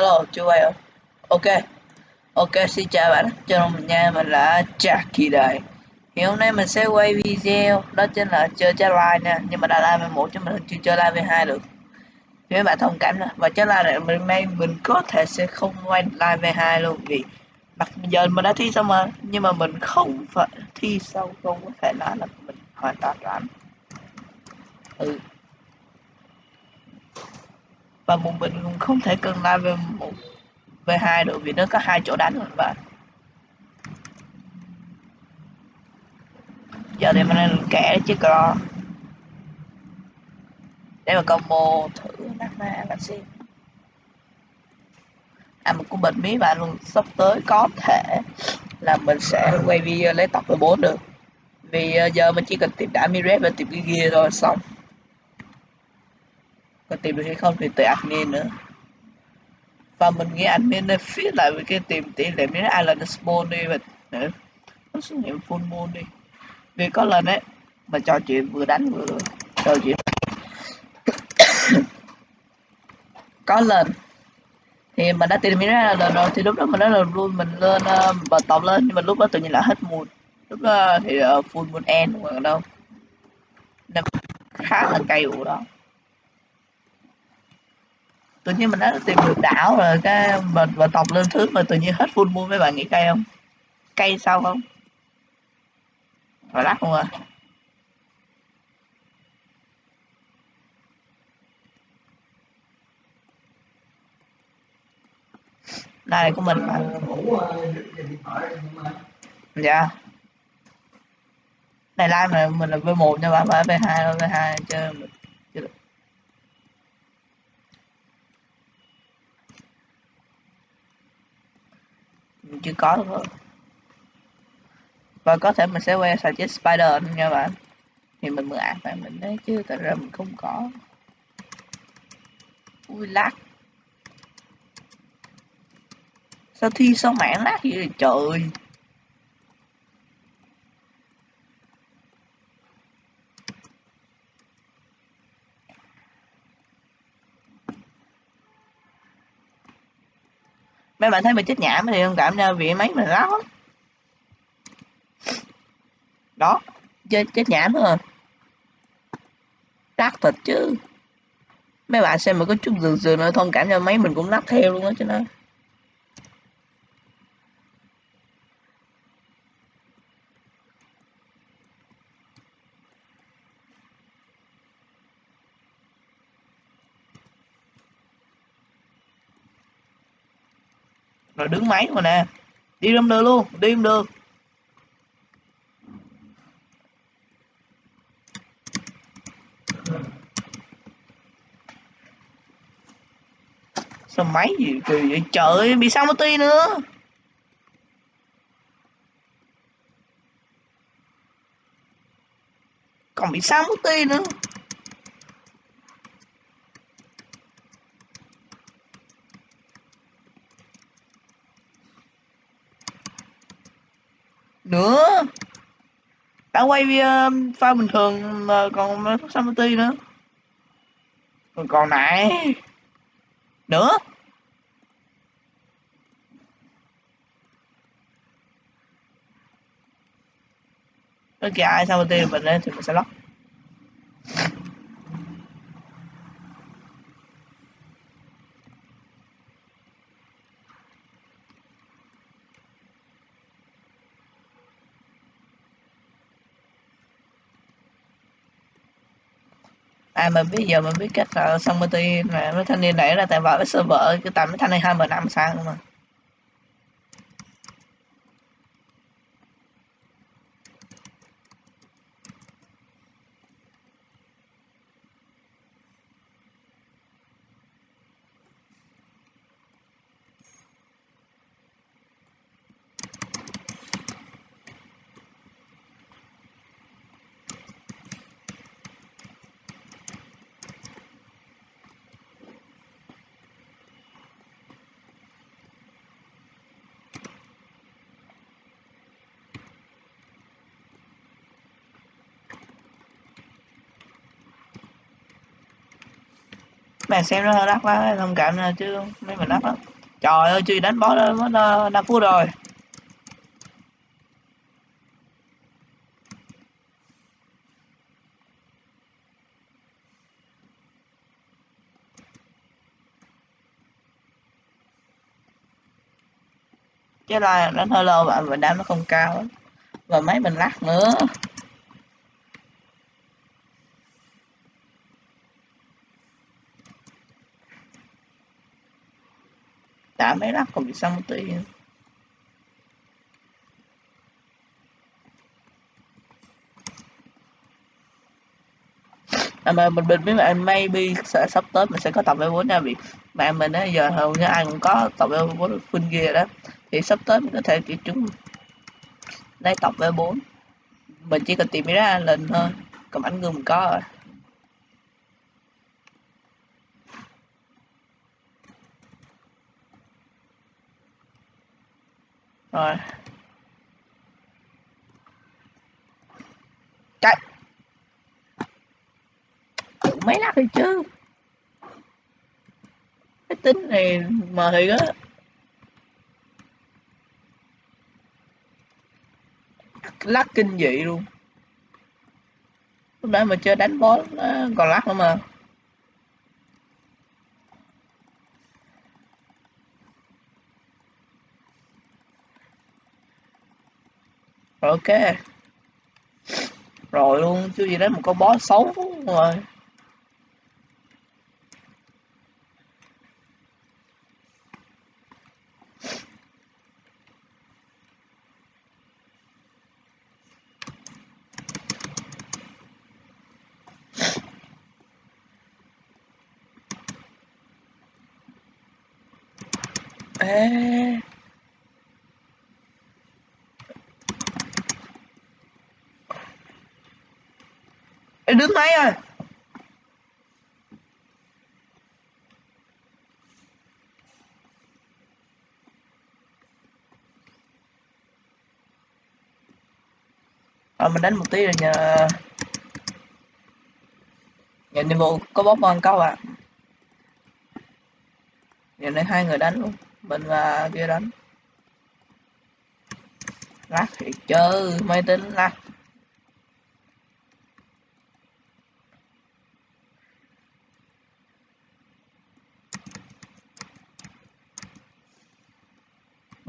Hello, chú quay không Ok, ok, xin chào bạn, chào mình nha, mình là Jackie đây. Thì hôm nay mình sẽ quay video, đó chính là chơi trái live nha, nhưng mà đã live với một chứ mình chưa chơi live với hai được. Thì mấy bạn thông cảm nè. và trái live này mình may mình có thể sẽ không quay live v hai luôn vì mặc giờ mình đã thi xong mà, nhưng mà mình không phải thi xong không có thể nói là mình hoàn toàn rảnh. Ừ. Và một mình cũng không thể cần live về một, về hai được vì nó có hai chỗ đánh và giờ thì mình đang kẻ chứ có. Để mà combo thử nát ma là xem à một cũng bệnh mí bạn, luôn sắp tới có thể là mình sẽ quay video lấy tập 14 được. Vì ờ, giờ mình chỉ cần tìm đã Miret và tìm cái kia rồi xong còn tìm được hay không thì tùy admin nữa. Và mình nghĩ admin nên fit lại với cái tìm tỷ lệ miếng island spawn đi và để nó xuất hiện full moon đi. Vì có lần ấy mà trò chuyện vừa đánh vừa trò chuyện. Có lần thì mình đã tìm miếng island rồi thì lúc đó mình đã là luôn mình lên ờ, uh, tổng lên nhưng mà lúc đó tự nhiên là hết moon. Lúc đó thì uh, full moon end mà đâu. Nên khá là cay ủ đó tự nhiên mình đã tìm được đảo rồi, cái và và tộc lên thứ mà tự nhiên hết full moon mấy bạn nghĩ cay không? Cay sao không? Rồi lắc không à? Đây của mình mà. Dạ. Này live mà mình là v 1 nha bạn, phải v 2 v 2 chơi mình chơi được mình chưa có thôi và có thể mình sẽ quay sang chiếc spider nha bạn. Thì mình mượn ạc bạn mình đấy chứ, thật ra mình không có. Ui, lát. Sao thi sao mạng lát vậy trời? Mấy bạn thấy mình chết nhảm thì không cảm nha vì mấy mình láo lắm. Đó, chết chết nhảm rồi. Lát thật chứ. Mấy bạn xem mà có chút dường dường nữa, thông cảm cho mấy mình cũng lắc theo luôn á cho nên rồi đứng máy mà nè. Đi không được luôn, đi không được. Sao máy gì kỳ vậy? Trời, bị sao mất nữa? Còn bị sao mất ti nữa? Đã quay uh, file bình thường mà còn Samity nữa. Còn còn này. Nữa. Bất kỳ ai Samity mình lên thì mình sẽ lóc à mình biết, giờ mình biết cách là xong ty mà mấy thanh niên đẩy ra tại vào cái server cái tầm mấy thanh này hai mươi năm sang mà. Bạn xem nó đắt quá thông cảm nè chứ mấy mình đắt lắm trời ơi chưa đánh bó đó mất ờ, năm phút rồi. Chứ là đánh hơi lâu bạn mình đam nó không cao và máy mình lắc nữa. Đã mấy lắc còn bị xong một tí à mà mình bình biết là maybe sẽ sắp tới mình sẽ có tập V4 nha, vì mà mình á, giờ hầu như ai cũng có tập V4 full gear đó. Thì sắp tới mình có thể kiểu chúng lấy tập V4 mình chỉ cần tìm ra lên thôi, còn ảnh gương mình có rồi. Rồi. Chạy mấy lát thì chứ. Cái tính này mà thì á. Lắc kinh dị luôn. Lúc nãy mà chơi đánh boss còn lắc nữa mà. Ok rồi luôn chứ gì đấy một con boss xấu rồi Ê. Ê, đứng máy rồi à, ờ, mình đánh một tí rồi nhờ. Nhận nhiệm vụ có bóp con câu à giờ này hai người đánh luôn mình và kia đánh. Lắc thì chơi máy tính lắc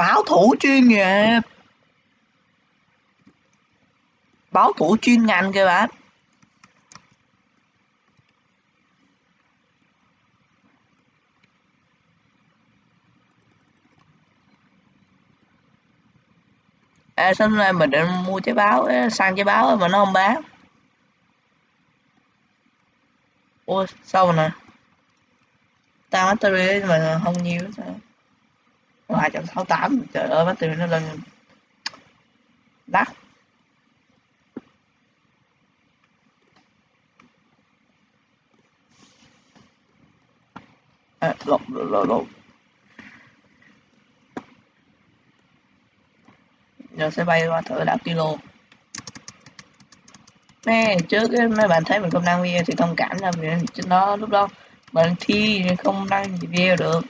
báo thủ chuyên nghiệp. Báo thủ chuyên ngành kìa bạn. À, sáng nay mình định mua trái báo sang trái báo mà nó không bán? Ôi sao mà nè? Tao tới mà không nhiều sao hai trận sáu tám. Trời ơi battery nó lên đắt. À, lộn lộn lộn giờ sẽ bay qua thử đảo kilo. Nè trước mấy bạn thấy mình không đăng video thì thông cảm là mình trên đó lúc đó mình thi không đăng video được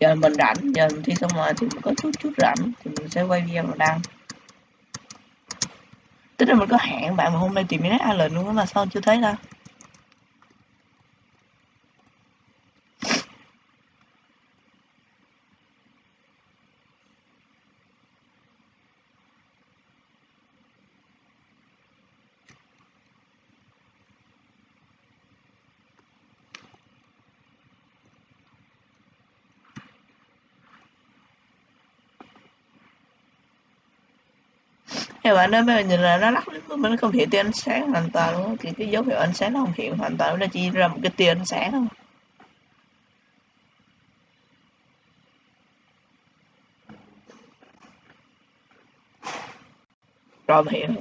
giờ mình rảnh, giờ mình thi xong rồi thì mình có chút chút rảnh thì mình sẽ quay video và đăng. Tức là mình có hẹn bạn mà hôm nay tìm đến Allen luôn mà sao chưa thấy đâu các bạn đó bây nhìn là nó lắc nó không hiện tia ánh sáng hoàn toàn luôn thì cái dấu hiệu ánh sáng nó không hiện hoàn toàn, nó chỉ ra một cái tia ánh sáng thôi. Rồi mà hiện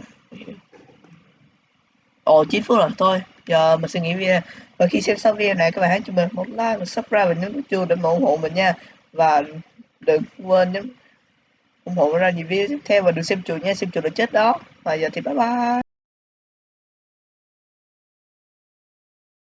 ồ 9 phút rồi thôi. Giờ mình sẽ nghỉ video và khi xem xong video này, các bạn hãy cho mình một like và subscribe và nhấn nút chuông để ủng hộ mình nha. Và đừng quên nhấn ủng hộ ra nhiều video tiếp theo và đừng xem chuột nha, xem chuột là chết đó. Và giờ thì bye bye.